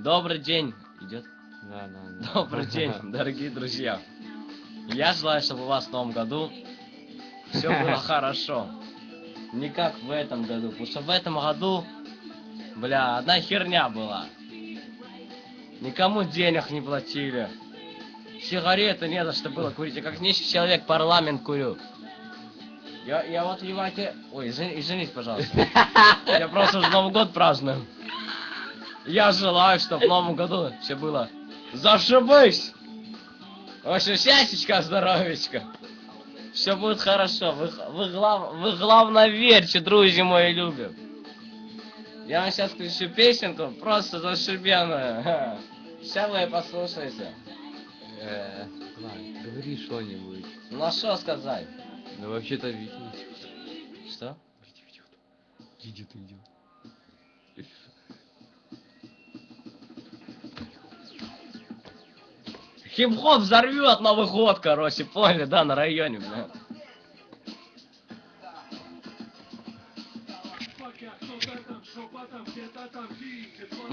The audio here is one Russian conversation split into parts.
Добрый день. Идет. Да, да, да. Добрый день, дорогие друзья. Я желаю, чтобы у вас в новом году все было хорошо. Не как в этом году. Потому что в этом году, бля, одна херня была. Никому денег не платили. Сигареты не за что было курить. Я как нищий человек парламент курю. Я, я вот, ебайте... Ой, извини- извините, пожалуйста. Я просто уже Новый год праздную. Я желаю, чтобы в новом году все было зашибись. В общем, счастьечка, здоровечка. Все будет хорошо. Вы, вы, глав, вы главное верьте, друзья мои любят. Я вам сейчас включу песенку, просто зашибенную. Сейчас вы послушайте. Э, ладно, говори что-нибудь. Ну а что сказать? Ну вообще-то Витя. Что? Витя идет. Идет, идет. Хип-хоп взорвет Новый год, короче, поняли, да, на районе, бля.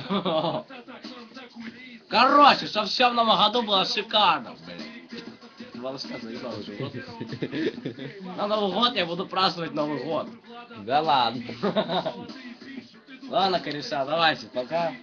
Короче, все в новом году было шикарно, блядь. Волоска заебал уже. На Новый год я буду праздновать Новый год. Да ладно. Ладно, кореша, давайте, пока.